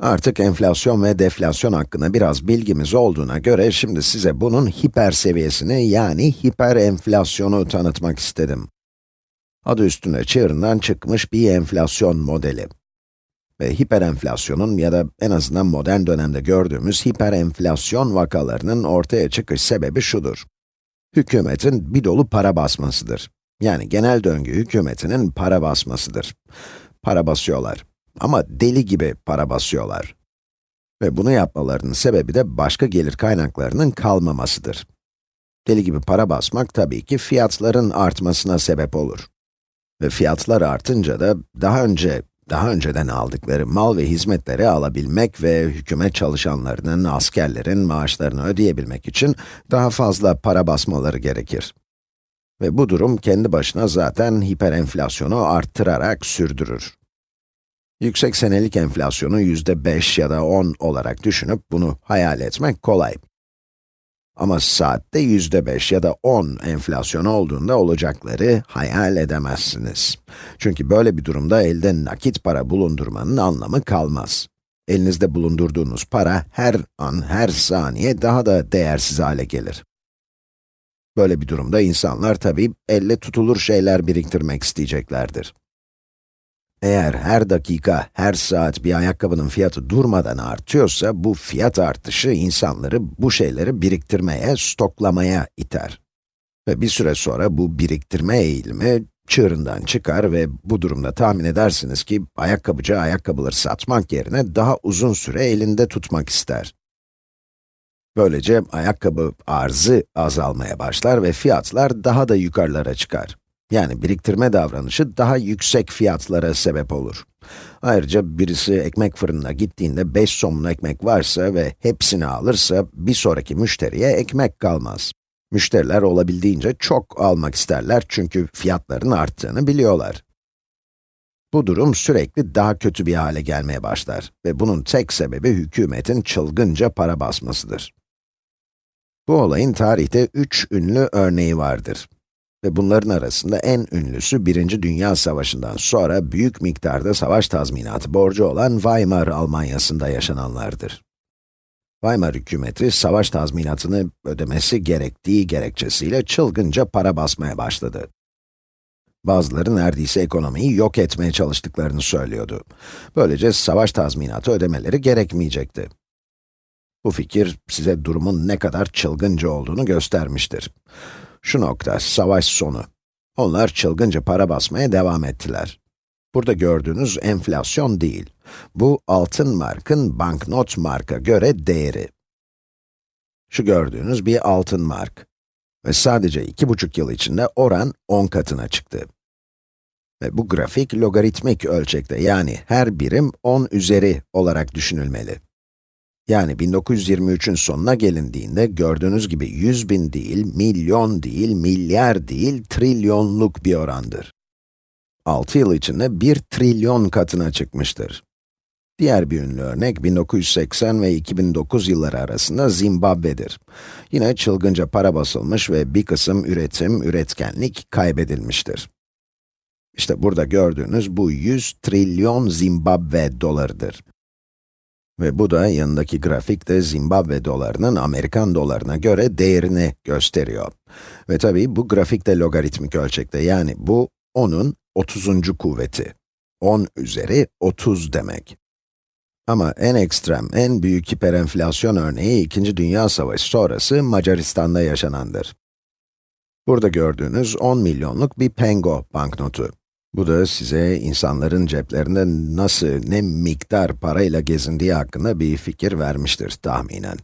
Artık enflasyon ve deflasyon hakkında biraz bilgimiz olduğuna göre şimdi size bunun hiper seviyesini yani hiper enflasyonu tanıtmak istedim. Adı üstünde çığırından çıkmış bir enflasyon modeli. Ve hiperenflasyonun ya da en azından modern dönemde gördüğümüz hiperenflasyon vakalarının ortaya çıkış sebebi şudur. Hükümetin bir dolu para basmasıdır. Yani genel döngü hükümetinin para basmasıdır. Para basıyorlar. Ama deli gibi para basıyorlar. Ve bunu yapmalarının sebebi de başka gelir kaynaklarının kalmamasıdır. Deli gibi para basmak tabii ki fiyatların artmasına sebep olur. Ve fiyatlar artınca da daha önce, daha önceden aldıkları mal ve hizmetleri alabilmek ve hükümet çalışanlarının, askerlerin maaşlarını ödeyebilmek için daha fazla para basmaları gerekir. Ve bu durum kendi başına zaten hiperenflasyonu arttırarak sürdürür. Yüksek senelik enflasyonu yüzde 5 ya da 10 olarak düşünüp bunu hayal etmek kolay. Ama saatte yüzde 5 ya da 10 enflasyon olduğunda olacakları hayal edemezsiniz. Çünkü böyle bir durumda elde nakit para bulundurmanın anlamı kalmaz. Elinizde bulundurduğunuz para her an, her saniye daha da değersiz hale gelir. Böyle bir durumda insanlar tabii elle tutulur şeyler biriktirmek isteyeceklerdir. Eğer her dakika, her saat bir ayakkabının fiyatı durmadan artıyorsa, bu fiyat artışı insanları bu şeyleri biriktirmeye, stoklamaya iter. Ve bir süre sonra bu biriktirme eğilimi çığırından çıkar ve bu durumda tahmin edersiniz ki ayakkabıcı ayakkabıları satmak yerine daha uzun süre elinde tutmak ister. Böylece ayakkabı arzı azalmaya başlar ve fiyatlar daha da yukarılara çıkar. Yani biriktirme davranışı daha yüksek fiyatlara sebep olur. Ayrıca birisi ekmek fırınına gittiğinde 5 somun ekmek varsa ve hepsini alırsa bir sonraki müşteriye ekmek kalmaz. Müşteriler olabildiğince çok almak isterler çünkü fiyatların arttığını biliyorlar. Bu durum sürekli daha kötü bir hale gelmeye başlar ve bunun tek sebebi hükümetin çılgınca para basmasıdır. Bu olayın tarihte üç ünlü örneği vardır. Ve bunların arasında en ünlüsü, Birinci Dünya Savaşı'ndan sonra büyük miktarda savaş tazminatı borcu olan Weimar Almanyası'nda yaşananlardır. Weimar hükümeti, savaş tazminatını ödemesi gerektiği gerekçesiyle çılgınca para basmaya başladı. Bazıları neredeyse ekonomiyi yok etmeye çalıştıklarını söylüyordu. Böylece savaş tazminatı ödemeleri gerekmeyecekti. Bu fikir size durumun ne kadar çılgınca olduğunu göstermiştir. Şu nokta, savaş sonu. Onlar çılgınca para basmaya devam ettiler. Burada gördüğünüz enflasyon değil. Bu altın markın banknot marka göre değeri. Şu gördüğünüz bir altın mark. Ve sadece iki buçuk yıl içinde oran 10 katına çıktı. Ve bu grafik logaritmik ölçekte yani her birim 10 üzeri olarak düşünülmeli. Yani 1923'ün sonuna gelindiğinde gördüğünüz gibi 100 bin değil, milyon değil, milyar değil, trilyonluk bir orandır. 6 yıl içinde 1 trilyon katına çıkmıştır. Diğer bir ünlü örnek 1980 ve 2009 yılları arasında Zimbabwe'dir. Yine çılgınca para basılmış ve bir kısım üretim, üretkenlik kaybedilmiştir. İşte burada gördüğünüz bu 100 trilyon Zimbabwe dolarıdır. Ve bu da yanındaki grafik de Zimbabwe dolarının Amerikan dolarına göre değerini gösteriyor. Ve tabii bu grafik de logaritmik ölçekte, yani bu 10'un 30. kuvveti. 10 üzeri 30 demek. Ama en ekstrem, en büyük hiperenflasyon örneği 2. Dünya Savaşı sonrası Macaristan'da yaşanandır. Burada gördüğünüz 10 milyonluk bir pengo banknotu. Bu da size insanların ceplerinde nasıl, ne miktar parayla gezindiği hakkında bir fikir vermiştir tahminen.